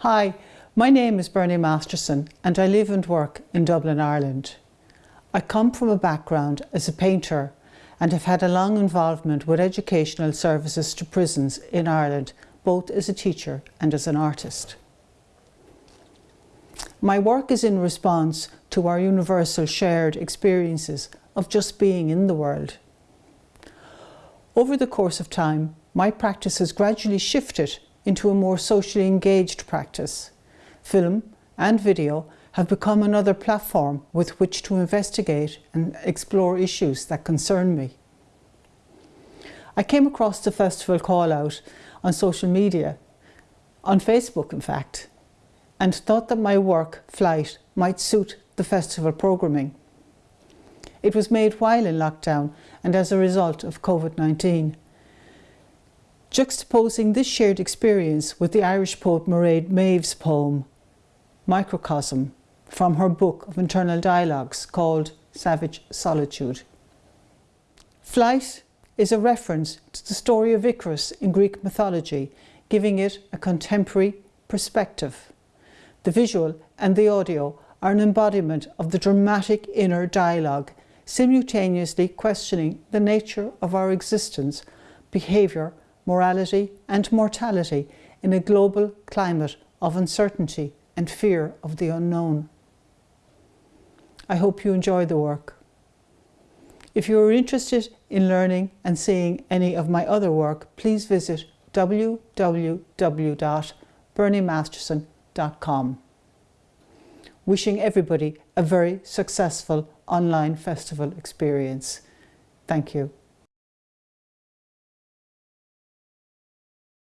Hi, my name is Bernie Masterson and I live and work in Dublin, Ireland. I come from a background as a painter and have had a long involvement with educational services to prisons in Ireland, both as a teacher and as an artist. My work is in response to our universal shared experiences of just being in the world. Over the course of time, my practice has gradually shifted into a more socially engaged practice. Film and video have become another platform with which to investigate and explore issues that concern me. I came across the festival call out on social media, on Facebook in fact, and thought that my work, Flight, might suit the festival programming. It was made while in lockdown and as a result of COVID-19. Juxtaposing this shared experience with the Irish poet Mairead Maeve's poem, Microcosm, from her book of internal dialogues called Savage Solitude. Flight is a reference to the story of Icarus in Greek mythology, giving it a contemporary perspective. The visual and the audio are an embodiment of the dramatic inner dialogue, simultaneously questioning the nature of our existence, behaviour, morality and mortality in a global climate of uncertainty and fear of the unknown. I hope you enjoy the work. If you are interested in learning and seeing any of my other work, please visit www.berniemasterson.com. Wishing everybody a very successful online festival experience. Thank you.